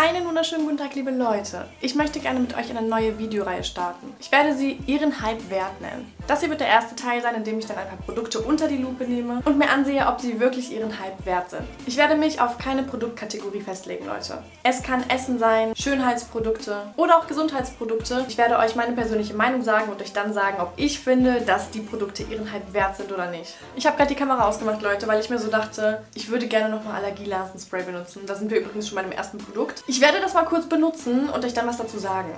Einen wunderschönen guten Tag, liebe Leute. Ich möchte gerne mit euch eine neue Videoreihe starten. Ich werde sie Ihren Hype wert nennen. Das hier wird der erste Teil sein, in dem ich dann ein paar Produkte unter die Lupe nehme und mir ansehe, ob sie wirklich ihren Hype wert sind. Ich werde mich auf keine Produktkategorie festlegen, Leute. Es kann Essen sein, Schönheitsprodukte oder auch Gesundheitsprodukte. Ich werde euch meine persönliche Meinung sagen und euch dann sagen, ob ich finde, dass die Produkte ihren Hype wert sind oder nicht. Ich habe gerade die Kamera ausgemacht, Leute, weil ich mir so dachte, ich würde gerne nochmal Allergielarsenspray benutzen. Da sind wir übrigens schon bei dem ersten Produkt. Ich werde das mal kurz benutzen und euch dann was dazu sagen.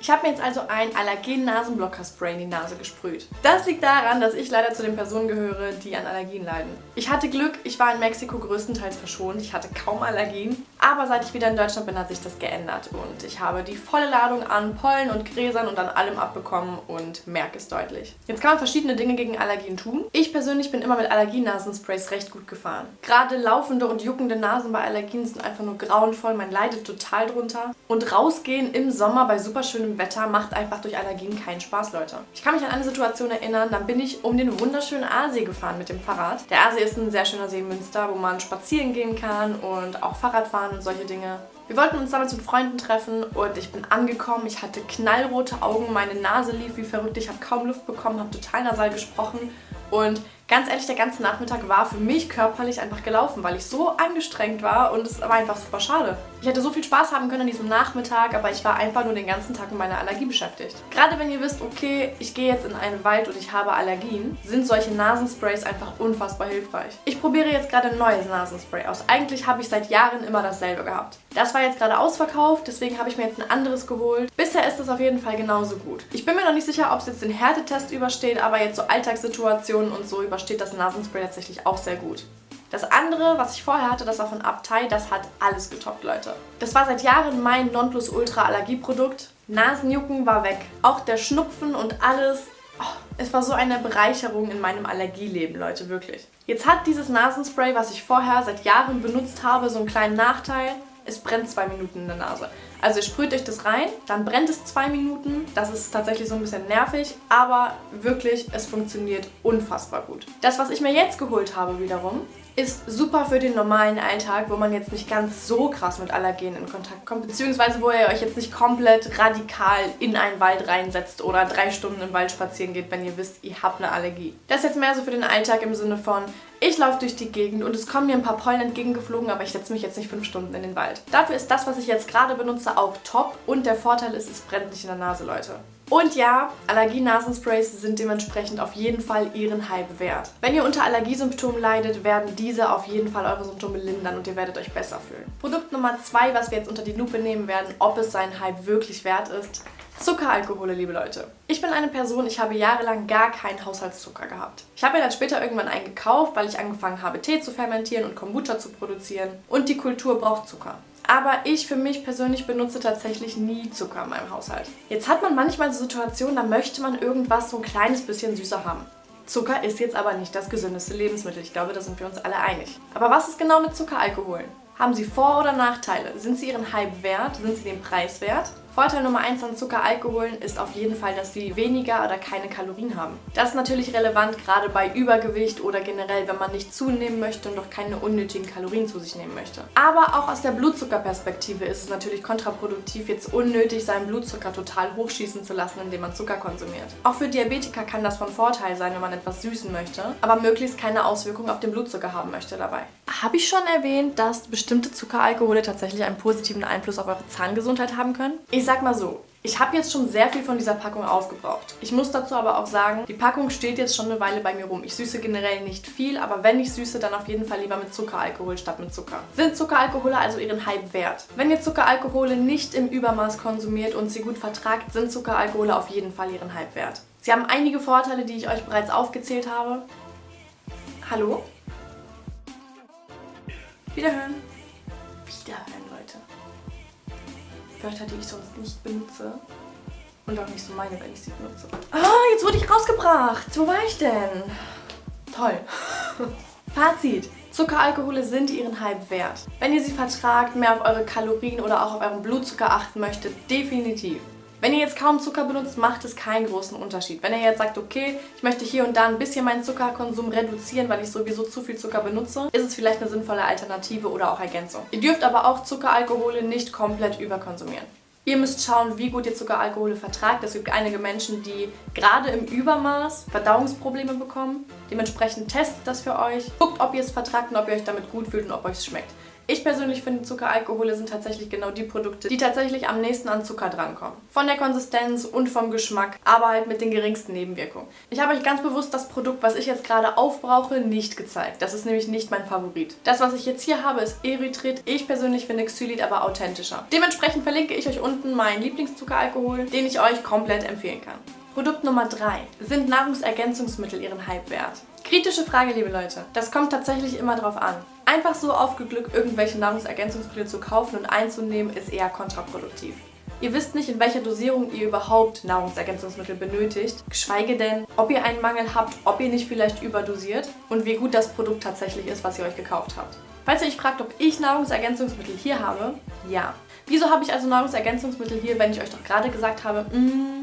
Ich habe mir jetzt also ein Allergen-Nasenblocker-Spray in die Nase gesprüht. Das liegt daran, dass ich leider zu den Personen gehöre, die an Allergien leiden. Ich hatte Glück, ich war in Mexiko größtenteils verschont, ich hatte kaum Allergien. Aber seit ich wieder in Deutschland bin, hat sich das geändert und ich habe die volle Ladung an Pollen und Gräsern und an allem abbekommen und merke es deutlich. Jetzt kann man verschiedene Dinge gegen Allergien tun. Ich persönlich bin immer mit Allergienasensprays recht gut gefahren. Gerade laufende und juckende Nasen bei Allergien sind einfach nur grauenvoll, man leidet total drunter. Und rausgehen im Sommer bei super schönem schönem Wetter macht einfach durch Allergien keinen Spaß, Leute. Ich kann mich an eine Situation erinnern, dann bin ich um den wunderschönen Aasee gefahren mit dem Fahrrad. Der Aasee ist ein sehr schöner See in Münster, wo man spazieren gehen kann und auch Fahrrad fahren und solche Dinge. Wir wollten uns damals mit Freunden treffen und ich bin angekommen. Ich hatte knallrote Augen, meine Nase lief wie verrückt. Ich habe kaum Luft bekommen, habe total nasal gesprochen und Ganz ehrlich, der ganze Nachmittag war für mich körperlich einfach gelaufen, weil ich so angestrengt war und es war einfach super schade. Ich hätte so viel Spaß haben können an diesem Nachmittag, aber ich war einfach nur den ganzen Tag mit meiner Allergie beschäftigt. Gerade wenn ihr wisst, okay, ich gehe jetzt in einen Wald und ich habe Allergien, sind solche Nasensprays einfach unfassbar hilfreich. Ich probiere jetzt gerade ein neues Nasenspray aus. Eigentlich habe ich seit Jahren immer dasselbe gehabt. Das war jetzt gerade ausverkauft, deswegen habe ich mir jetzt ein anderes geholt. Bisher ist es auf jeden Fall genauso gut. Ich bin mir noch nicht sicher, ob es jetzt den Härtetest übersteht, aber jetzt so Alltagssituationen und so übersteht das Nasenspray tatsächlich auch sehr gut. Das andere, was ich vorher hatte, das war von Abtei, das hat alles getoppt, Leute. Das war seit Jahren mein Nonplusultra-Allergieprodukt. Nasenjucken war weg. Auch der Schnupfen und alles. Oh, es war so eine Bereicherung in meinem Allergieleben, Leute, wirklich. Jetzt hat dieses Nasenspray, was ich vorher seit Jahren benutzt habe, so einen kleinen Nachteil es brennt zwei Minuten in der Nase. Also ihr sprüht euch das rein, dann brennt es zwei Minuten. Das ist tatsächlich so ein bisschen nervig, aber wirklich, es funktioniert unfassbar gut. Das, was ich mir jetzt geholt habe wiederum, ist super für den normalen Alltag, wo man jetzt nicht ganz so krass mit Allergenen in Kontakt kommt, beziehungsweise wo ihr euch jetzt nicht komplett radikal in einen Wald reinsetzt oder drei Stunden im Wald spazieren geht, wenn ihr wisst, ihr habt eine Allergie. Das ist jetzt mehr so für den Alltag im Sinne von, ich laufe durch die Gegend und es kommen mir ein paar Pollen entgegengeflogen, aber ich setze mich jetzt nicht fünf Stunden in den Wald. Dafür ist das, was ich jetzt gerade benutze, auch top und der Vorteil ist, es brennt nicht in der Nase, Leute. Und ja, Allergie-Nasensprays sind dementsprechend auf jeden Fall ihren Hype wert. Wenn ihr unter Allergiesymptomen leidet, werden diese auf jeden Fall eure Symptome lindern und ihr werdet euch besser fühlen. Produkt Nummer 2, was wir jetzt unter die Lupe nehmen werden, ob es seinen Hype wirklich wert ist, Zuckeralkohole, liebe Leute. Ich bin eine Person, ich habe jahrelang gar keinen Haushaltszucker gehabt. Ich habe mir dann später irgendwann einen gekauft, weil ich angefangen habe, Tee zu fermentieren und Kombucha zu produzieren. Und die Kultur braucht Zucker. Aber ich für mich persönlich benutze tatsächlich nie Zucker in meinem Haushalt. Jetzt hat man manchmal so Situationen, da möchte man irgendwas so ein kleines bisschen süßer haben. Zucker ist jetzt aber nicht das gesündeste Lebensmittel. Ich glaube, da sind wir uns alle einig. Aber was ist genau mit Zuckeralkoholen? Haben sie Vor- oder Nachteile? Sind sie ihren Hype wert? Sind sie den Preis wert? Vorteil Nummer 1 an Zuckeralkoholen ist auf jeden Fall, dass sie weniger oder keine Kalorien haben. Das ist natürlich relevant, gerade bei Übergewicht oder generell, wenn man nicht zunehmen möchte und doch keine unnötigen Kalorien zu sich nehmen möchte. Aber auch aus der Blutzuckerperspektive ist es natürlich kontraproduktiv, jetzt unnötig seinen Blutzucker total hochschießen zu lassen, indem man Zucker konsumiert. Auch für Diabetiker kann das von Vorteil sein, wenn man etwas süßen möchte, aber möglichst keine Auswirkungen auf den Blutzucker haben möchte dabei. Habe ich schon erwähnt, dass bestimmte Zuckeralkohole tatsächlich einen positiven Einfluss auf eure Zahngesundheit haben können? Ich sag mal so, ich habe jetzt schon sehr viel von dieser Packung aufgebraucht. Ich muss dazu aber auch sagen, die Packung steht jetzt schon eine Weile bei mir rum. Ich süße generell nicht viel, aber wenn ich süße, dann auf jeden Fall lieber mit Zuckeralkohol statt mit Zucker. Sind Zuckeralkohole also ihren Hype wert? Wenn ihr Zuckeralkohole nicht im Übermaß konsumiert und sie gut vertragt, sind Zuckeralkohole auf jeden Fall ihren Hype wert. Sie haben einige Vorteile, die ich euch bereits aufgezählt habe. Hallo? Wiederhören. Wiederhören. Wörter, die ich sonst nicht benutze. Und auch nicht so meine, wenn ich sie benutze. Ah, jetzt wurde ich rausgebracht. Wo war ich denn? Toll. Fazit. Zuckeralkohole sind ihren Hype wert. Wenn ihr sie vertragt, mehr auf eure Kalorien oder auch auf euren Blutzucker achten möchtet, definitiv. Wenn ihr jetzt kaum Zucker benutzt, macht es keinen großen Unterschied. Wenn ihr jetzt sagt, okay, ich möchte hier und da ein bisschen meinen Zuckerkonsum reduzieren, weil ich sowieso zu viel Zucker benutze, ist es vielleicht eine sinnvolle Alternative oder auch Ergänzung. Ihr dürft aber auch Zuckeralkohole nicht komplett überkonsumieren. Ihr müsst schauen, wie gut ihr Zuckeralkohole vertragt. Es gibt einige Menschen, die gerade im Übermaß Verdauungsprobleme bekommen. Dementsprechend testet das für euch. Guckt, ob ihr es vertragt und ob ihr euch damit gut fühlt und ob euch es schmeckt. Ich persönlich finde, Zuckeralkohole sind tatsächlich genau die Produkte, die tatsächlich am nächsten an Zucker drankommen. Von der Konsistenz und vom Geschmack, aber halt mit den geringsten Nebenwirkungen. Ich habe euch ganz bewusst das Produkt, was ich jetzt gerade aufbrauche, nicht gezeigt. Das ist nämlich nicht mein Favorit. Das, was ich jetzt hier habe, ist Erythrit. Ich persönlich finde Xylit aber authentischer. Dementsprechend verlinke ich euch unten meinen Lieblingszuckeralkohol, den ich euch komplett empfehlen kann. Produkt Nummer 3. Sind Nahrungsergänzungsmittel ihren Hype wert? Kritische Frage, liebe Leute. Das kommt tatsächlich immer drauf an. Einfach so auf Glück irgendwelche Nahrungsergänzungsmittel zu kaufen und einzunehmen, ist eher kontraproduktiv. Ihr wisst nicht, in welcher Dosierung ihr überhaupt Nahrungsergänzungsmittel benötigt, geschweige denn, ob ihr einen Mangel habt, ob ihr nicht vielleicht überdosiert und wie gut das Produkt tatsächlich ist, was ihr euch gekauft habt. Falls ihr euch fragt, ob ich Nahrungsergänzungsmittel hier habe, ja. Wieso habe ich also Nahrungsergänzungsmittel hier, wenn ich euch doch gerade gesagt habe, mh,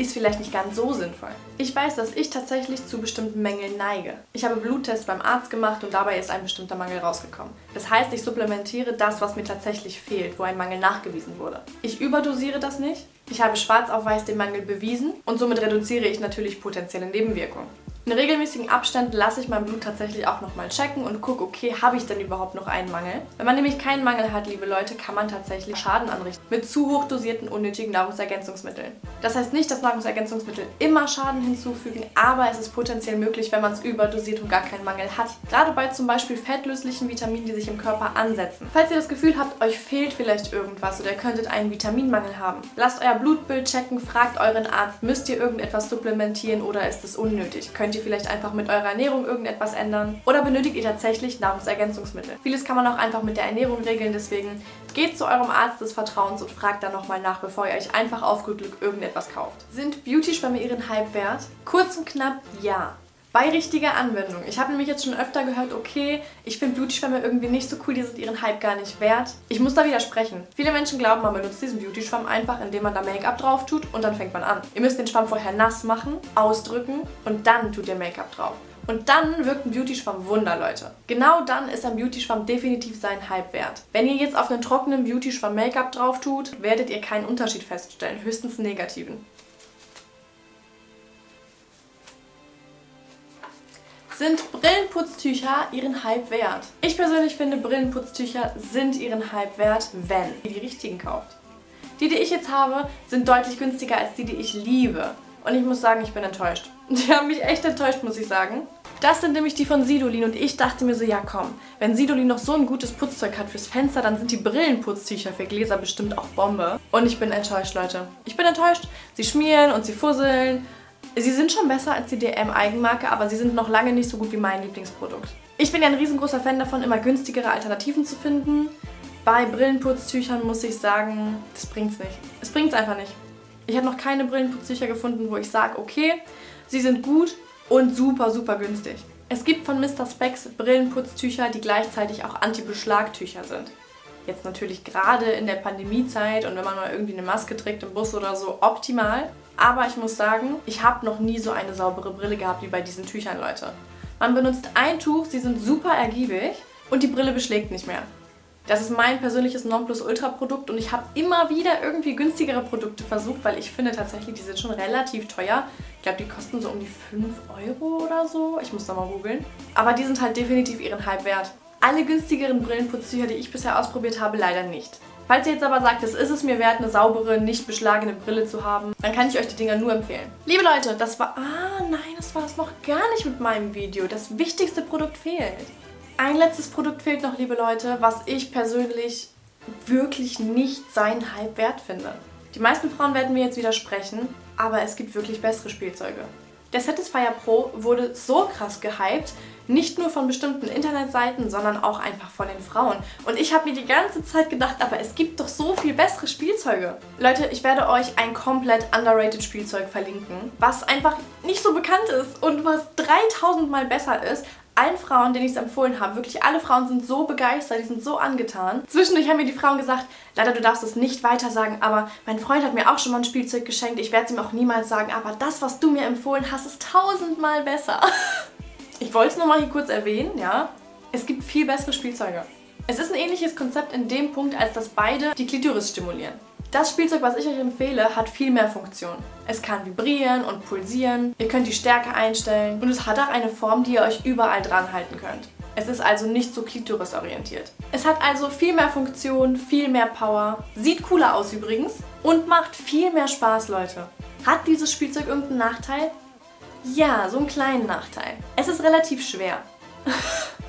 ist vielleicht nicht ganz so sinnvoll. Ich weiß, dass ich tatsächlich zu bestimmten Mängeln neige. Ich habe Bluttests beim Arzt gemacht und dabei ist ein bestimmter Mangel rausgekommen. Das heißt, ich supplementiere das, was mir tatsächlich fehlt, wo ein Mangel nachgewiesen wurde. Ich überdosiere das nicht. Ich habe schwarz auf weiß den Mangel bewiesen und somit reduziere ich natürlich potenzielle Nebenwirkungen. In regelmäßigen Abständen lasse ich mein Blut tatsächlich auch nochmal checken und gucke, okay, habe ich denn überhaupt noch einen Mangel? Wenn man nämlich keinen Mangel hat, liebe Leute, kann man tatsächlich Schaden anrichten mit zu hoch dosierten unnötigen Nahrungsergänzungsmitteln. Das heißt nicht, dass Nahrungsergänzungsmittel immer Schaden hinzufügen, aber es ist potenziell möglich, wenn man es überdosiert und gar keinen Mangel hat. Gerade bei zum Beispiel fettlöslichen Vitaminen, die sich im Körper ansetzen. Falls ihr das Gefühl habt, euch fehlt vielleicht irgendwas oder ihr könntet einen Vitaminmangel haben, lasst euer Blutbild checken, fragt euren Arzt, müsst ihr irgendetwas supplementiert oder ist es unnötig? Könnt ihr vielleicht einfach mit eurer Ernährung irgendetwas ändern oder benötigt ihr tatsächlich Nahrungsergänzungsmittel? Vieles kann man auch einfach mit der Ernährung regeln, deswegen geht zu eurem Arzt des Vertrauens und fragt dann nochmal nach, bevor ihr euch einfach auf gut Glück irgendetwas kauft. Sind Beauty-Schwämme ihren Hype wert? Kurz und knapp, ja. Bei richtiger Anwendung. Ich habe nämlich jetzt schon öfter gehört, okay, ich finde Beauty-Schwämme irgendwie nicht so cool, die sind ihren Hype gar nicht wert. Ich muss da widersprechen. Viele Menschen glauben, man benutzt diesen Beauty-Schwamm einfach, indem man da Make-up drauf tut und dann fängt man an. Ihr müsst den Schwamm vorher nass machen, ausdrücken und dann tut ihr Make-up drauf. Und dann wirkt ein Beauty-Schwamm Wunder, Leute. Genau dann ist ein Beauty-Schwamm definitiv seinen Hype wert. Wenn ihr jetzt auf einen trockenen Beauty-Schwamm Make-up drauf tut, werdet ihr keinen Unterschied feststellen, höchstens einen negativen. Sind Brillenputztücher ihren Hype wert? Ich persönlich finde, Brillenputztücher sind ihren Hype wert, wenn ihr die richtigen kauft. Die, die ich jetzt habe, sind deutlich günstiger als die, die ich liebe. Und ich muss sagen, ich bin enttäuscht. Die haben mich echt enttäuscht, muss ich sagen. Das sind nämlich die von Sidolin und ich dachte mir so, ja komm, wenn Sidolin noch so ein gutes Putzzeug hat fürs Fenster, dann sind die Brillenputztücher für Gläser bestimmt auch Bombe. Und ich bin enttäuscht, Leute. Ich bin enttäuscht. Sie schmieren und sie fusseln Sie sind schon besser als die DM-Eigenmarke, aber sie sind noch lange nicht so gut wie mein Lieblingsprodukt. Ich bin ja ein riesengroßer Fan davon, immer günstigere Alternativen zu finden. Bei Brillenputztüchern muss ich sagen, das bringt's nicht. Es bringt's einfach nicht. Ich habe noch keine Brillenputztücher gefunden, wo ich sage, okay, sie sind gut und super, super günstig. Es gibt von Mr. Specs Brillenputztücher, die gleichzeitig auch Anti-Beschlagtücher sind. Jetzt natürlich gerade in der Pandemiezeit und wenn man mal irgendwie eine Maske trägt im Bus oder so, optimal. Aber ich muss sagen, ich habe noch nie so eine saubere Brille gehabt wie bei diesen Tüchern, Leute. Man benutzt ein Tuch, sie sind super ergiebig und die Brille beschlägt nicht mehr. Das ist mein persönliches Nonplusultra-Produkt und ich habe immer wieder irgendwie günstigere Produkte versucht, weil ich finde tatsächlich, die sind schon relativ teuer. Ich glaube, die kosten so um die 5 Euro oder so. Ich muss da mal googeln. Aber die sind halt definitiv ihren Hype wert. Alle günstigeren Brillenputztücher, die ich bisher ausprobiert habe, leider nicht. Falls ihr jetzt aber sagt, es ist es mir wert, eine saubere, nicht beschlagene Brille zu haben, dann kann ich euch die Dinger nur empfehlen. Liebe Leute, das war... Ah, nein, das war es noch gar nicht mit meinem Video. Das wichtigste Produkt fehlt. Ein letztes Produkt fehlt noch, liebe Leute, was ich persönlich wirklich nicht seinen Hype wert finde. Die meisten Frauen werden mir jetzt widersprechen, aber es gibt wirklich bessere Spielzeuge. Der Satisfyer Pro wurde so krass gehypt, nicht nur von bestimmten Internetseiten, sondern auch einfach von den Frauen. Und ich habe mir die ganze Zeit gedacht, aber es gibt doch so viel bessere Spielzeuge. Leute, ich werde euch ein komplett underrated Spielzeug verlinken, was einfach nicht so bekannt ist und was 3000 mal besser ist allen Frauen, denen ich es empfohlen habe, wirklich alle Frauen sind so begeistert, die sind so angetan. Zwischendurch haben mir die Frauen gesagt, leider du darfst es nicht weiter sagen, aber mein Freund hat mir auch schon mal ein Spielzeug geschenkt, ich werde es ihm auch niemals sagen, aber das, was du mir empfohlen hast, ist tausendmal besser. Ich wollte es nur mal hier kurz erwähnen, ja. Es gibt viel bessere Spielzeuge. Es ist ein ähnliches Konzept in dem Punkt, als dass beide die Klitoris stimulieren. Das Spielzeug, was ich euch empfehle, hat viel mehr Funktion. Es kann vibrieren und pulsieren, ihr könnt die Stärke einstellen und es hat auch eine Form, die ihr euch überall dran halten könnt. Es ist also nicht so klitorisorientiert. Es hat also viel mehr Funktion, viel mehr Power, sieht cooler aus übrigens und macht viel mehr Spaß, Leute. Hat dieses Spielzeug irgendeinen Nachteil? Ja, so einen kleinen Nachteil. Es ist relativ schwer.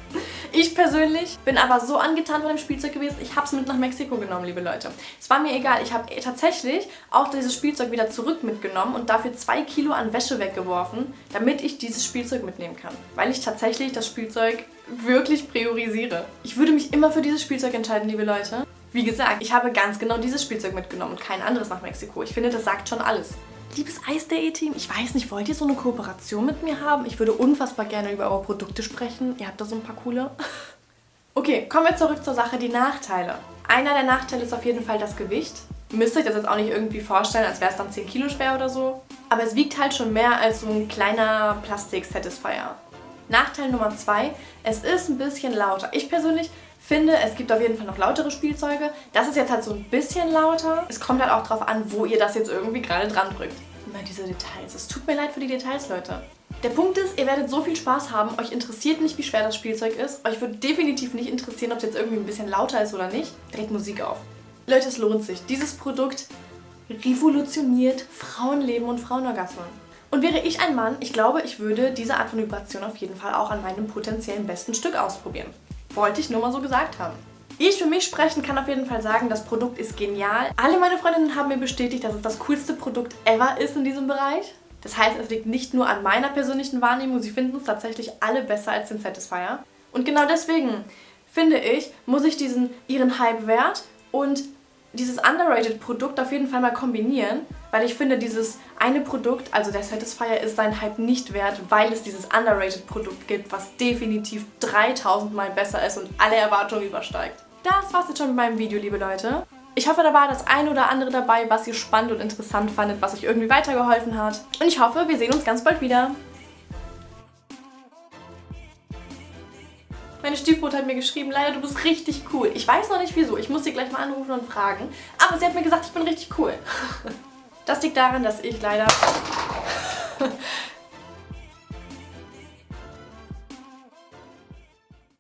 Ich persönlich bin aber so angetan von dem Spielzeug gewesen, ich habe es mit nach Mexiko genommen, liebe Leute. Es war mir egal, ich habe tatsächlich auch dieses Spielzeug wieder zurück mitgenommen und dafür zwei Kilo an Wäsche weggeworfen, damit ich dieses Spielzeug mitnehmen kann. Weil ich tatsächlich das Spielzeug wirklich priorisiere. Ich würde mich immer für dieses Spielzeug entscheiden, liebe Leute. Wie gesagt, ich habe ganz genau dieses Spielzeug mitgenommen und kein anderes nach Mexiko. Ich finde, das sagt schon alles. Liebes Eis.de-Team, ich weiß nicht, wollt ihr so eine Kooperation mit mir haben? Ich würde unfassbar gerne über eure Produkte sprechen. Ihr habt da so ein paar coole. Okay, kommen wir zurück zur Sache, die Nachteile. Einer der Nachteile ist auf jeden Fall das Gewicht. Müsst euch das jetzt auch nicht irgendwie vorstellen, als wäre es dann 10 Kilo schwer oder so. Aber es wiegt halt schon mehr als so ein kleiner Plastik-Satisfier. Nachteil Nummer zwei, es ist ein bisschen lauter. Ich persönlich finde, es gibt auf jeden Fall noch lautere Spielzeuge. Das ist jetzt halt so ein bisschen lauter. Es kommt halt auch drauf an, wo ihr das jetzt irgendwie gerade dran drückt. Immer diese Details. Es tut mir leid für die Details, Leute. Der Punkt ist, ihr werdet so viel Spaß haben, euch interessiert nicht, wie schwer das Spielzeug ist. Euch wird definitiv nicht interessieren, ob es jetzt irgendwie ein bisschen lauter ist oder nicht. Dreht Musik auf. Leute, es lohnt sich. Dieses Produkt revolutioniert Frauenleben und Frauenorgasmen. Und wäre ich ein Mann, ich glaube, ich würde diese Art von Vibration auf jeden Fall auch an meinem potenziellen besten Stück ausprobieren. Wollte ich nur mal so gesagt haben. Ich für mich sprechen kann auf jeden Fall sagen, das Produkt ist genial. Alle meine Freundinnen haben mir bestätigt, dass es das coolste Produkt ever ist in diesem Bereich. Das heißt, es liegt nicht nur an meiner persönlichen Wahrnehmung, sie finden es tatsächlich alle besser als den Satisfier. Und genau deswegen, finde ich, muss ich diesen ihren Hype wert und dieses underrated Produkt auf jeden Fall mal kombinieren, weil ich finde, dieses eine Produkt, also der Satisfier, ist seinen Hype nicht wert, weil es dieses underrated Produkt gibt, was definitiv 3000 Mal besser ist und alle Erwartungen übersteigt. Das war's jetzt schon mit meinem Video, liebe Leute. Ich hoffe, da war das eine oder andere dabei, was ihr spannend und interessant fandet, was euch irgendwie weitergeholfen hat. Und ich hoffe, wir sehen uns ganz bald wieder. Meine Stiefmutter hat mir geschrieben, leider, du bist richtig cool. Ich weiß noch nicht wieso, ich muss sie gleich mal anrufen und fragen. Aber sie hat mir gesagt, ich bin richtig cool. Das liegt daran, dass ich leider